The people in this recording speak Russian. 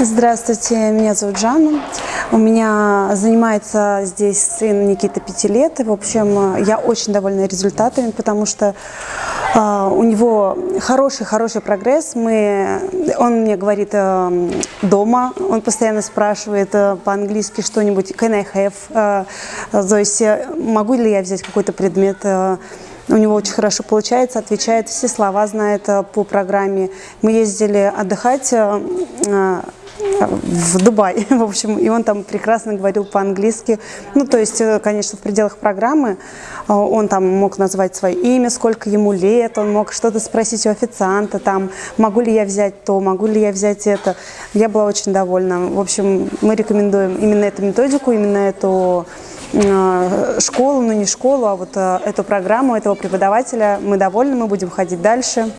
Здравствуйте, меня зовут Жанна. У меня занимается здесь сын Никита 5 лет. В общем, я очень довольна результатами, потому что э, у него хороший-хороший прогресс. Мы, он мне говорит э, дома, он постоянно спрашивает э, по-английски что-нибудь «can I have?», э, Зося, могу ли я взять какой-то предмет э, у него очень хорошо получается, отвечает, все слова знает э, по программе. Мы ездили отдыхать э, э, в Дубай, в общем, и он там прекрасно говорил по-английски. Ну, то есть, конечно, в пределах программы он там мог назвать свое имя, сколько ему лет, он мог что-то спросить у официанта, там, могу ли я взять то, могу ли я взять это. Я была очень довольна. В общем, мы рекомендуем именно эту методику, именно эту школу, ну не школу, а вот эту программу, этого преподавателя. Мы довольны, мы будем ходить дальше.